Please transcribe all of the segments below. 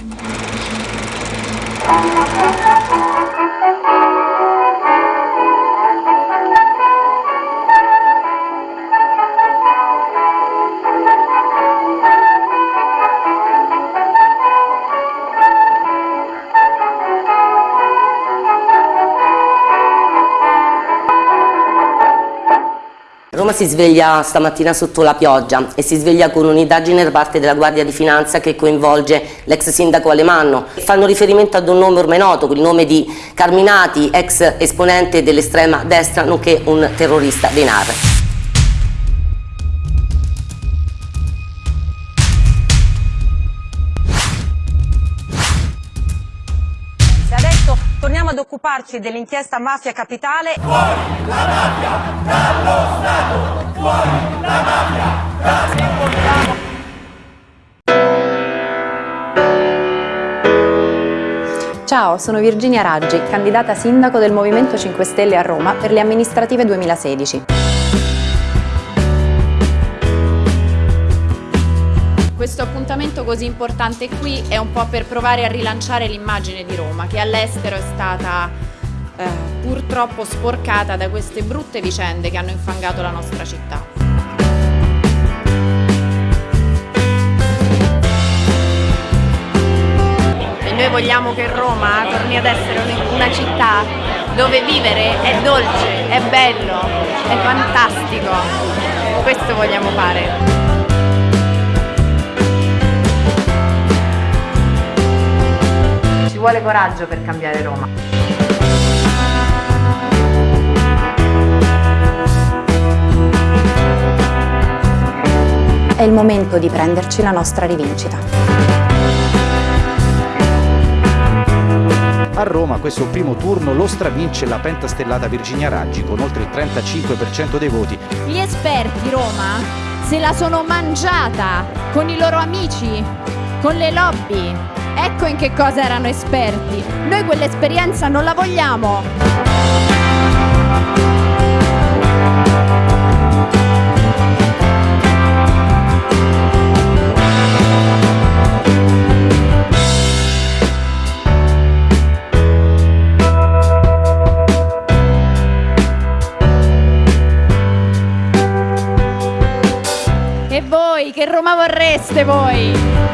Thank you. Roma si sveglia stamattina sotto la pioggia e si sveglia con un'indagine da parte della Guardia di Finanza che coinvolge l'ex sindaco Alemanno. Fanno riferimento ad un nome ormai noto, il nome di Carminati, ex esponente dell'estrema destra nonché un terrorista dei NAR. Occuparci dell'inchiesta Mafia Capitale. Fuori la mafia dallo Stato! Fuori la mafia dallo Ciao, sono Virginia Raggi, candidata sindaco del Movimento 5 Stelle a Roma per le amministrative 2016. Questo appuntamento così importante qui è un po' per provare a rilanciare l'immagine di Roma, che all'estero è stata eh, purtroppo sporcata da queste brutte vicende che hanno infangato la nostra città. E noi vogliamo che Roma torni ad essere una città dove vivere è dolce, è bello, è fantastico. Questo vogliamo fare. Vuole coraggio per cambiare Roma. È il momento di prenderci la nostra rivincita. A Roma questo primo turno lo stravince la pentastellata Virginia Raggi con oltre il 35% dei voti. Gli esperti Roma se la sono mangiata con i loro amici, con le lobby, Ecco in che cosa erano esperti. Noi quell'esperienza non la vogliamo. E voi, che Roma vorreste voi?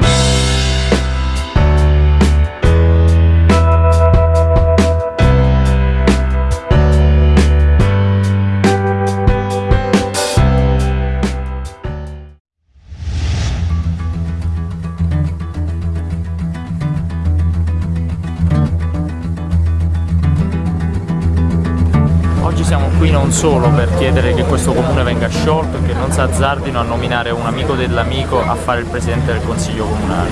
Non solo per chiedere che questo comune venga sciolto e che non si azzardino a nominare un amico dell'amico a fare il presidente del consiglio comunale,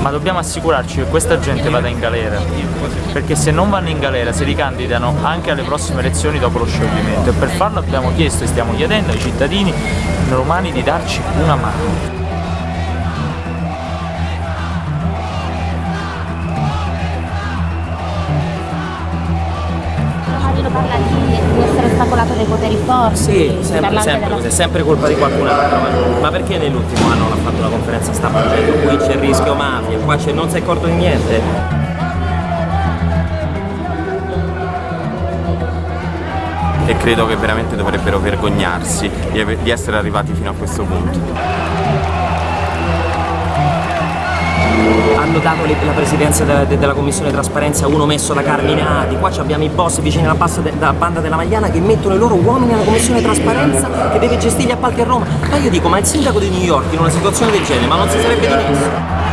ma dobbiamo assicurarci che questa gente vada in galera, perché se non vanno in galera si ricandidano anche alle prossime elezioni dopo lo scioglimento e per farlo abbiamo chiesto e stiamo chiedendo ai cittadini romani di darci una mano. Ostacolato dai poteri forti. Sì, sempre, sempre è sempre colpa di qualcun altro. Ma perché nell'ultimo anno non ha fatto la conferenza stampa dicendo qui c'è il rischio mafia, qua non si è accorto di niente? E credo che veramente dovrebbero vergognarsi di essere arrivati fino a questo punto hanno dato la presidenza della, della commissione trasparenza uno messo da Carminati, qua abbiamo i boss vicini alla, alla banda della Magliana che mettono i loro uomini alla commissione trasparenza che deve gestire gli appalti a Roma. Ma io dico, ma il sindaco di New York in una situazione del genere, ma non si sarebbe dimesso?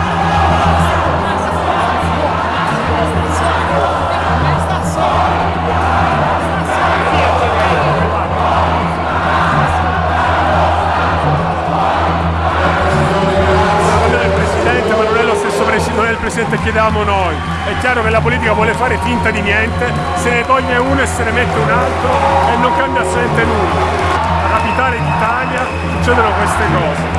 Chiedevamo noi. È chiaro che la politica vuole fare finta di niente, se ne toglie uno e se ne mette un altro e non cambia assolutamente nulla. La capitale d'Italia succedono queste cose.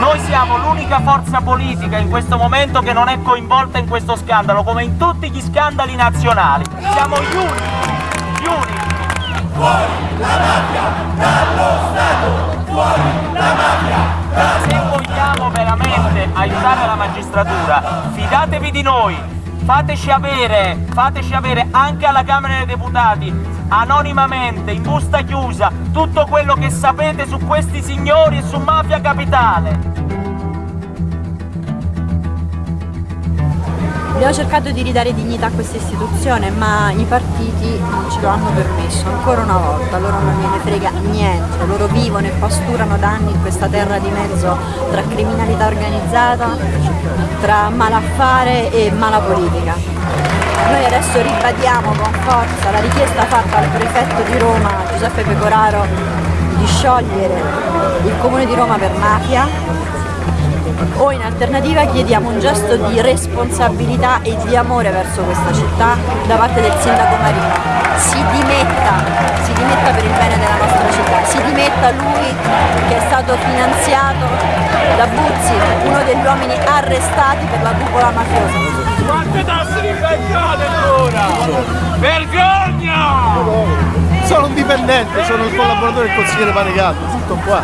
Noi siamo l'unica forza politica in questo momento che non è coinvolta in questo scandalo, come in tutti gli scandali nazionali. Siamo gli unici, gli unici. Fuori la mafia dallo Stato! Fuori la mafia! Se vogliamo veramente aiutare la magistratura, fidatevi di noi, fateci avere, fateci avere anche alla Camera dei Deputati, anonimamente, in busta chiusa, tutto quello che sapete su questi signori e su Mafia Capitale. Abbiamo cercato di ridare dignità a questa istituzione, ma i partiti non ce lo hanno permesso, ancora una volta, loro non gliene frega niente, loro vivono e pasturano da anni in questa terra di mezzo tra criminalità organizzata, tra malaffare e mala politica. Noi adesso ribadiamo con forza la richiesta fatta al prefetto di Roma, Giuseppe Pecoraro, di sciogliere il comune di Roma per mafia o in alternativa chiediamo un gesto di responsabilità e di amore verso questa città da parte del sindaco Marino. Si dimetta, si dimetta per il bene della nostra città, si dimetta lui che è stato finanziato da Buzzi, uno degli uomini arrestati per la cupola mafiosa. Quante tasse vi pagate ancora? Vergogna! Sono un dipendente, sono il collaboratore del consigliere Panegato, tutto qua.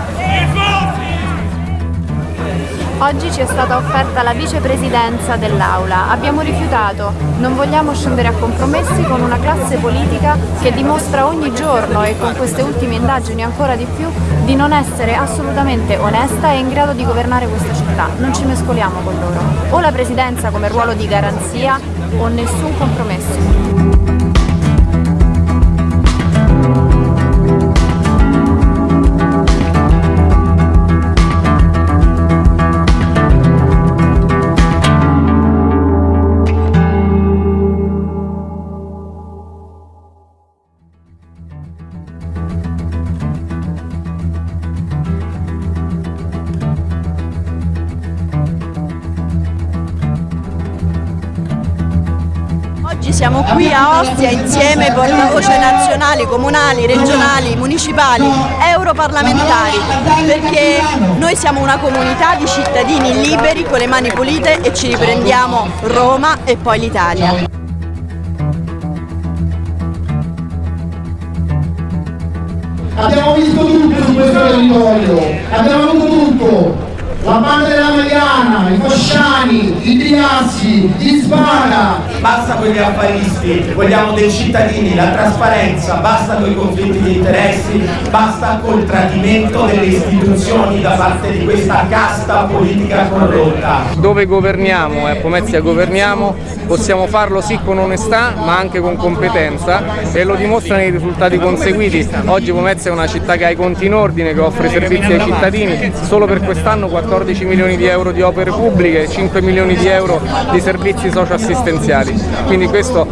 Oggi ci è stata offerta la vicepresidenza dell'Aula. Abbiamo rifiutato. Non vogliamo scendere a compromessi con una classe politica che dimostra ogni giorno e con queste ultime indagini ancora di più di non essere assolutamente onesta e in grado di governare questa città. Non ci mescoliamo con loro. O la presidenza come ruolo di garanzia o nessun compromesso. A Ostia insieme portavoce nazionali, comunali, regionali, municipali, europarlamentari, perché noi siamo una comunità di cittadini liberi con le mani pulite e ci riprendiamo Roma e poi l'Italia. Abbiamo visto tutto su questo territorio, abbiamo avuto tutto, la banda della Mariana, i Fasciani, i Triassi, gli Spara. Basta con gli affaristi, vogliamo dei cittadini, la trasparenza, basta con i conflitti di interessi, basta col tradimento delle istituzioni da parte di questa casta politica corrotta. Dove governiamo e a Pomezia governiamo possiamo farlo sì con onestà ma anche con competenza e lo dimostrano i risultati conseguiti. Oggi Pomezia è una città che ha i conti in ordine, che offre servizi ai cittadini, solo per quest'anno 14 milioni di euro di opere pubbliche e 5 milioni di euro di servizi socioassistenziali. Quindi questo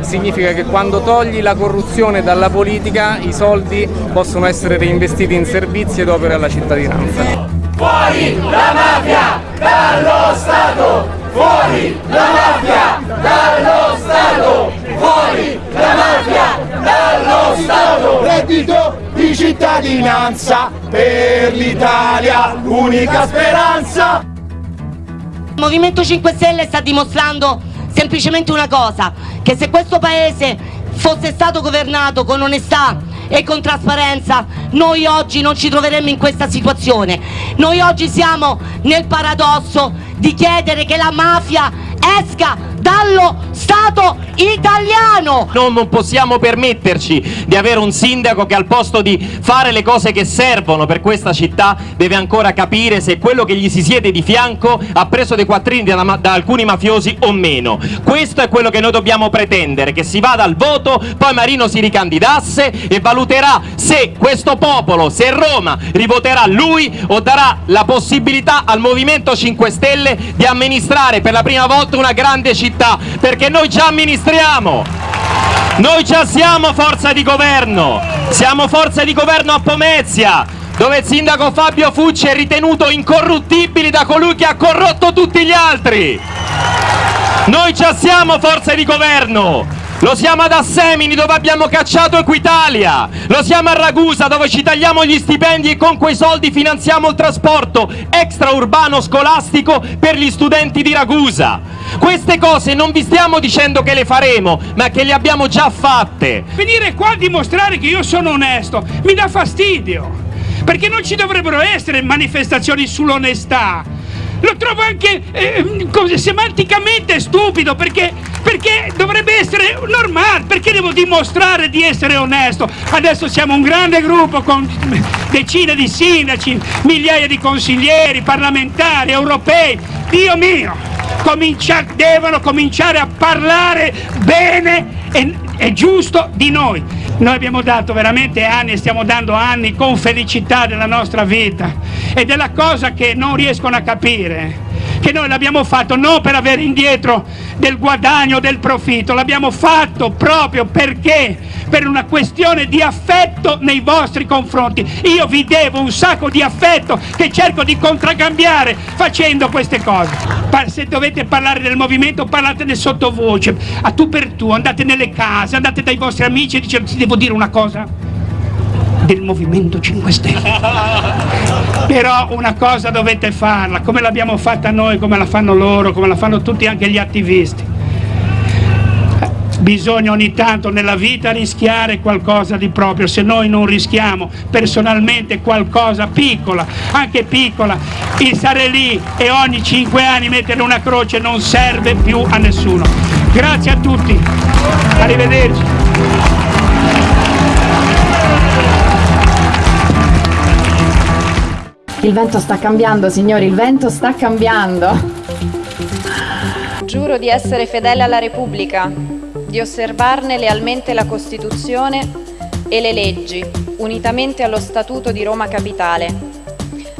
significa che quando togli la corruzione dalla politica i soldi possono essere reinvestiti in servizi ed opere alla cittadinanza. Fuori la mafia dallo Stato! Fuori la mafia dallo Stato! Fuori la mafia dallo Stato! Reddito di cittadinanza per l'Italia, unica speranza! Il Movimento 5 Stelle sta dimostrando semplicemente una cosa, che se questo paese fosse stato governato con onestà e con trasparenza noi oggi non ci troveremmo in questa situazione. Noi oggi siamo nel paradosso di chiedere che la mafia esca dallo Stato italiano. Non, non possiamo permetterci di avere un sindaco che al posto di fare le cose che servono per questa città deve ancora capire se quello che gli si siede di fianco ha preso dei quattrini da, da alcuni mafiosi o meno. Questo è quello che noi dobbiamo pretendere, che si vada al voto, poi Marino si ricandidasse e valuterà se questo popolo, se Roma rivoterà lui o darà la possibilità al Movimento 5 Stelle di amministrare per la prima volta una grande città, perché noi già amministriamo. Noi già siamo forza di governo, siamo forza di governo a Pomezia, dove il sindaco Fabio Fucci è ritenuto incorruttibile da colui che ha corrotto tutti gli altri. Noi già siamo forza di governo, Lo siamo ad Assemini dove abbiamo cacciato Equitalia, lo siamo a Ragusa dove ci tagliamo gli stipendi e con quei soldi finanziamo il trasporto extraurbano scolastico per gli studenti di Ragusa. Queste cose non vi stiamo dicendo che le faremo, ma che le abbiamo già fatte. Venire qua a dimostrare che io sono onesto mi dà fastidio, perché non ci dovrebbero essere manifestazioni sull'onestà. Lo trovo anche eh, semanticamente stupido perché, perché dovrebbe essere normale, perché devo dimostrare di essere onesto. Adesso siamo un grande gruppo con decine di sindaci, migliaia di consiglieri, parlamentari, europei. Dio mio, comincia, devono cominciare a parlare bene e, e giusto di noi. Noi abbiamo dato veramente anni e stiamo dando anni con felicità della nostra vita ed è la cosa che non riescono a capire che noi l'abbiamo fatto non per avere indietro del guadagno, del profitto, l'abbiamo fatto proprio perché per una questione di affetto nei vostri confronti. Io vi devo un sacco di affetto che cerco di contraccambiare facendo queste cose. Se dovete parlare del movimento parlatene sottovoce, a tu per tu, andate nelle case, andate dai vostri amici e dite ti devo dire una cosa del Movimento 5 Stelle. Però una cosa dovete farla, come l'abbiamo fatta noi, come la fanno loro, come la fanno tutti anche gli attivisti. Bisogna ogni tanto nella vita rischiare qualcosa di proprio, se noi non rischiamo personalmente qualcosa piccola, anche piccola, il stare lì e ogni cinque anni mettere una croce non serve più a nessuno. Grazie a tutti, arrivederci. Il vento sta cambiando, signori, il vento sta cambiando. Giuro di essere fedele alla Repubblica, di osservarne lealmente la Costituzione e le leggi, unitamente allo Statuto di Roma Capitale,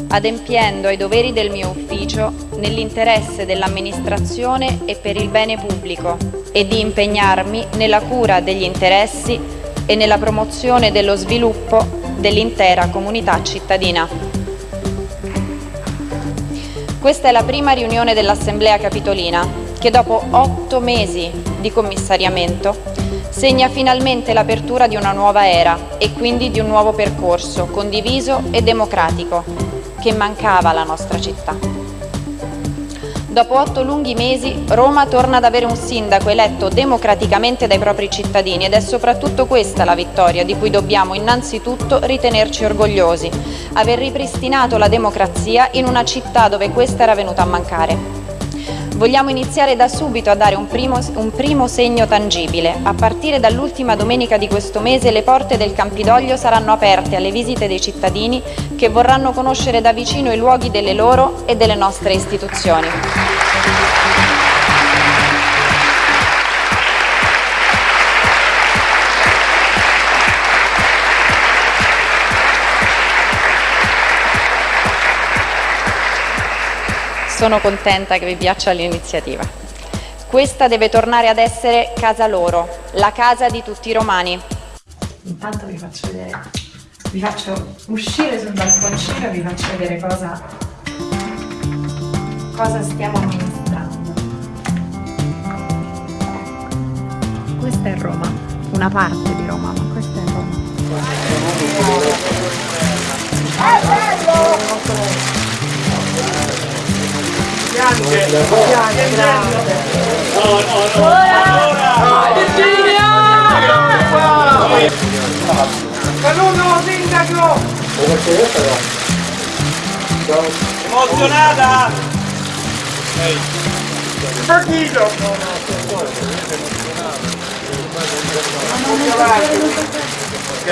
adempiendo ai doveri del mio ufficio nell'interesse dell'amministrazione e per il bene pubblico e di impegnarmi nella cura degli interessi e nella promozione dello sviluppo dell'intera comunità cittadina. Questa è la prima riunione dell'Assemblea Capitolina che dopo otto mesi di commissariamento segna finalmente l'apertura di una nuova era e quindi di un nuovo percorso condiviso e democratico che mancava alla nostra città. Dopo otto lunghi mesi Roma torna ad avere un sindaco eletto democraticamente dai propri cittadini ed è soprattutto questa la vittoria di cui dobbiamo innanzitutto ritenerci orgogliosi, aver ripristinato la democrazia in una città dove questa era venuta a mancare. Vogliamo iniziare da subito a dare un primo, un primo segno tangibile. A partire dall'ultima domenica di questo mese le porte del Campidoglio saranno aperte alle visite dei cittadini che vorranno conoscere da vicino i luoghi delle loro e delle nostre istituzioni. Sono contenta che vi piaccia l'iniziativa. Questa deve tornare ad essere casa loro, la casa di tutti i romani. Intanto vi faccio vedere, vi faccio uscire sul balconcino e vi faccio vedere cosa, cosa stiamo amministrando. Questa è Roma, una parte di Roma, ma questa è Roma. È bello! Bianche, grande. No, no, no. Ora! Virginia! Saluto sindaco! Emozionata! Ehi. Partito! Ok.